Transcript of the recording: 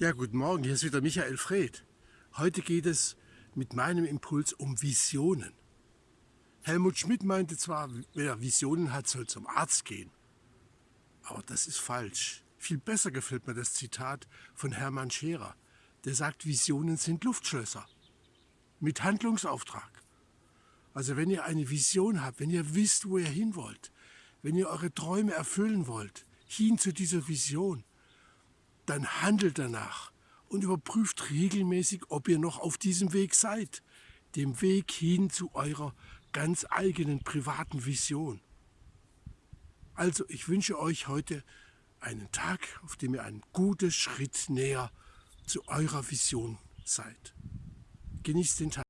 Ja, guten Morgen, hier ist wieder Michael Fred. Heute geht es mit meinem Impuls um Visionen. Helmut Schmidt meinte zwar, wer Visionen hat, soll zum Arzt gehen. Aber das ist falsch. Viel besser gefällt mir das Zitat von Hermann Scherer. Der sagt, Visionen sind Luftschlösser. Mit Handlungsauftrag. Also wenn ihr eine Vision habt, wenn ihr wisst, wo ihr hin wollt, wenn ihr eure Träume erfüllen wollt, hin zu dieser Vision, dann handelt danach und überprüft regelmäßig, ob ihr noch auf diesem Weg seid, dem Weg hin zu eurer ganz eigenen privaten Vision. Also ich wünsche euch heute einen Tag, auf dem ihr einen guten Schritt näher zu eurer Vision seid. Genießt den Tag.